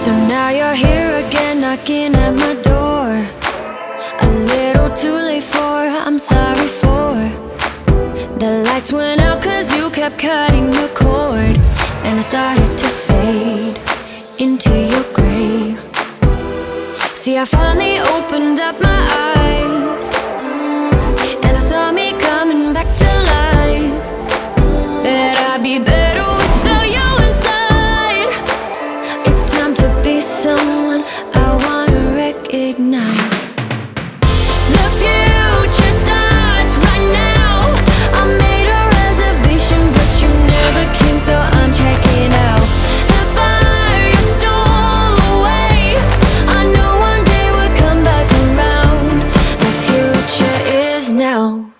So now you're here again knocking at my door. A little too late for, I'm sorry for. The lights went out cause you kept cutting the cord. And I started to fade into your gray. See I finally opened up my eyes recognize The future starts right now. I made a reservation but you never came so I'm checking out. The fire you stole away. I know one day we'll come back around. The future is now